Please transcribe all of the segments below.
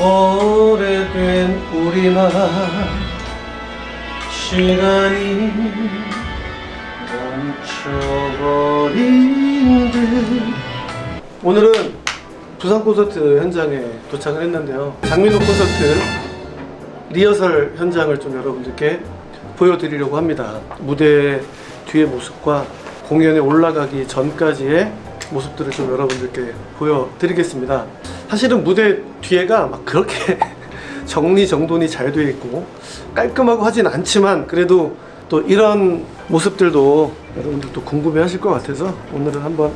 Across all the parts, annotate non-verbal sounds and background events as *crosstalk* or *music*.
오래된 우리만 시간이 멈춰버린 듯. 오늘은 부산 콘서트 현장에 도착을 했는데요. 장민호 콘서트 리허설 현장을 좀 여러분들께 보여드리려고 합니다. 무대 뒤의 모습과 공연에 올라가기 전까지의 모습들을 좀 여러분들께 보여드리겠습니다 사실은 무대 뒤에가 막 그렇게 *laughs* 정리정돈이 잘 되어 있고 깔끔하고 하진 않지만 그래도 또 이런 모습들도 여러분들도 궁금해 하실 것 같아서 오늘은 한번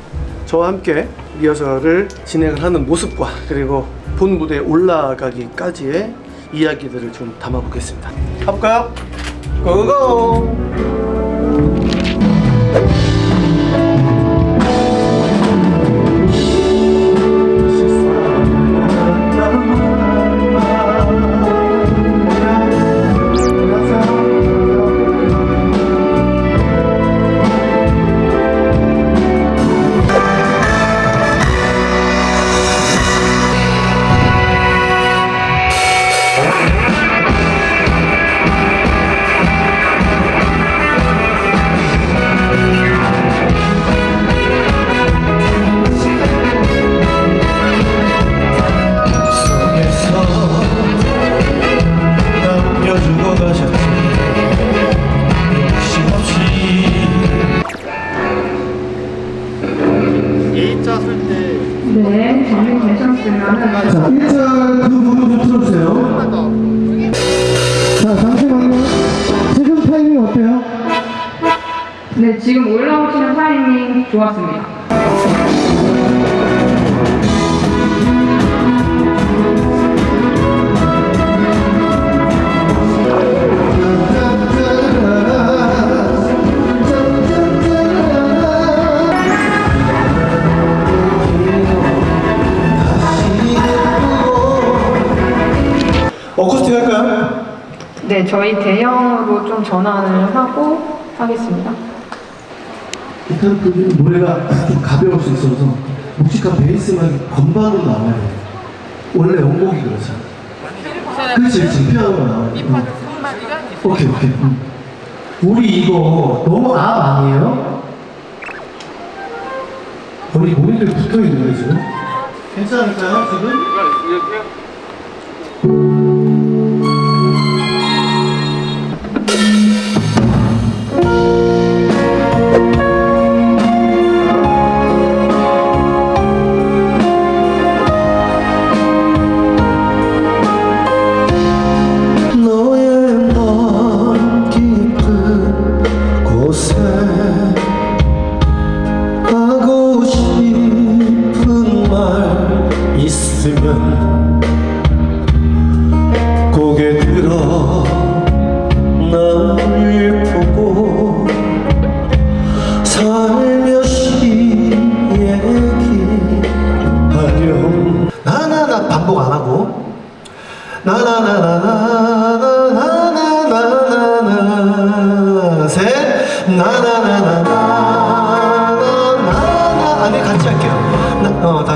저와 함께 리허설을 진행을 하는 모습과 그리고 본 무대에 올라가기까지의 이야기들을 좀 담아보겠습니다 가볼까요? 고고! 네, 지금 올라오시는 타이밍 좋았습니다. 어쿠스틱 할까요? 네, 저희 대형으로 좀 전환을 하고 하겠습니다. 일단 그 노래가 좀 가벼울 수 있어서 묵직한 베이스만 건반으로 나와요. 원래 원곡이 그렇잖아. 그렇지, 그렇지. 피아노가 나와요. 응. 오케이, 오케이. 응. 우리 이거 너무 앞 아니에요? 우리 모니터에 붙어 있는 거예요, 지금? 괜찮을까요, 지금? 하고 싶은 말 있으면 고개 들어 날 보고 살며시 얘기하렴. 나나나 반복 안 하고. 나나나나나.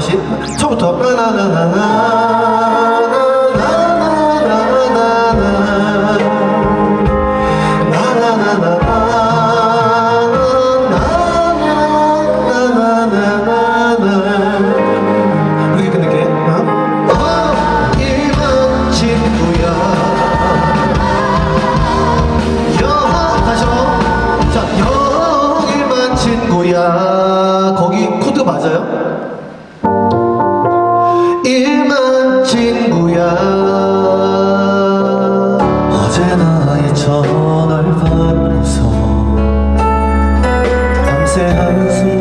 없이 처음부터 나나나나 thousand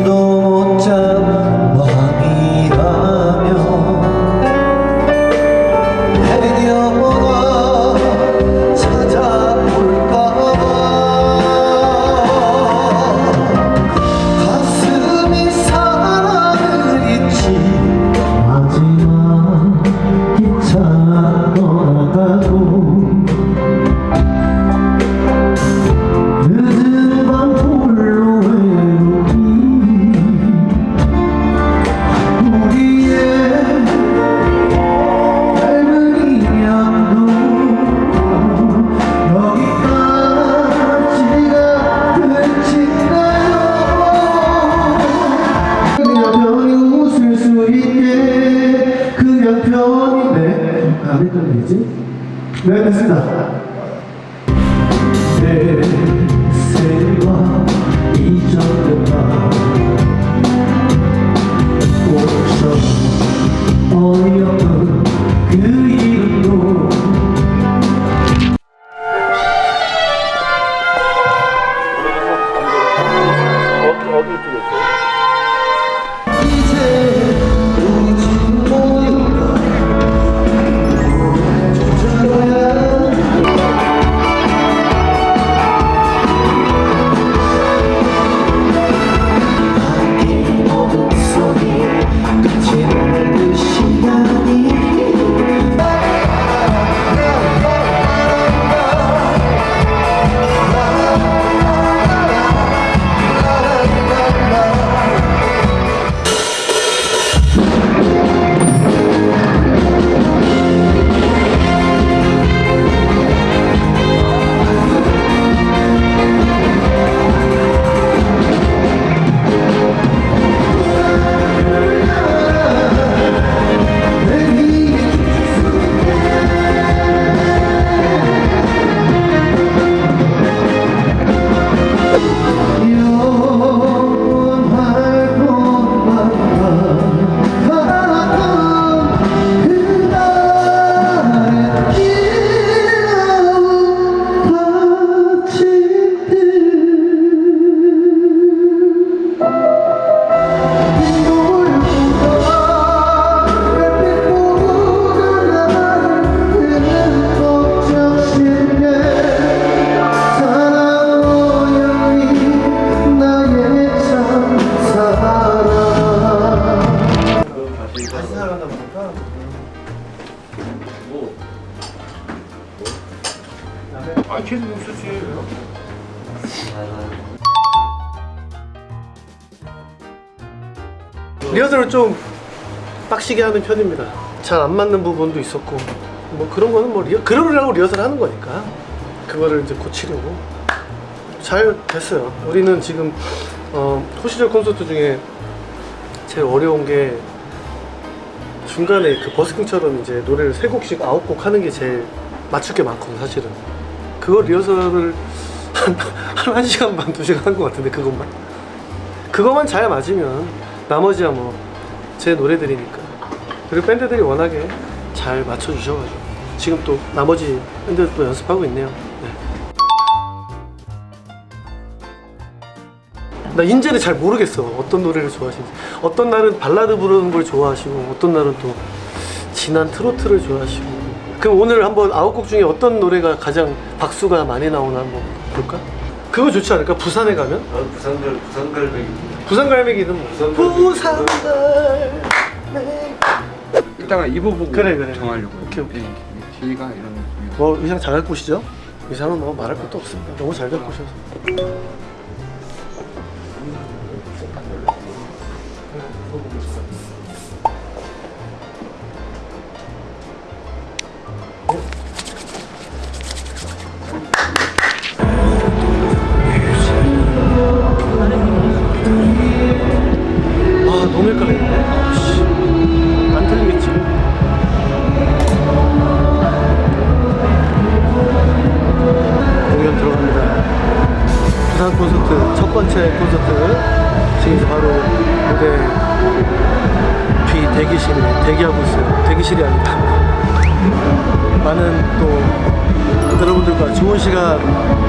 아, 걔는 없었지. 리허설을 좀 빡시게 하는 편입니다. 잘 안 맞는 부분도 있었고 뭐 그런 거는 뭐 리허, 그러려고 리허설 하는 거니까 그거를 이제 고치려고 잘 됐어요. 우리는 지금 어, 호시절 콘서트 중에 제일 어려운 게 중간에 그 버스킹처럼 이제 노래를 세 곡씩 아홉 곡 하는 게 제일 맞출 게 많거든 사실은. 그거 리허설을 한, 한 1시간 반, 2시간 한 것 같은데 그것만. 그것만 잘 맞으면 나머지야 뭐 제 노래들이니까. 그리고 밴드들이 워낙에 잘 맞춰주셔가지고. 지금 또 나머지 밴드도 연습하고 있네요. 네. 나 인제를 잘 모르겠어. 어떤 노래를 좋아하시는지. 어떤 날은 발라드 부르는 걸 좋아하시고 어떤 날은 또 진한 트로트를 좋아하시고 그럼 오늘 한번 아홉 곡 중에 어떤 노래가 가장 박수가 많이 나오나 한번 볼까? 그거 좋지 않을까? 부산에 가면? 나는 부산갈, 부산갈매기. 부산 갈매기는 뭐 부산 갈매기 이따가 입어 보고 그래, 그래. 정하려고. 오케이, 오케이. 네, 뒤가 이런. 뭐 의상 잘 갖고 오시죠? 의상은 뭐 말할 것도 없습니다 너무 잘 갖고 오셔서 대기실에 대기하고 있어요. 대기실이 아니라 많은 또 여러분들과 좋은 시간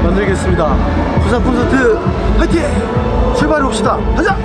만들겠습니다. 부산 콘서트 화이팅! 출발해 봅시다. 가자!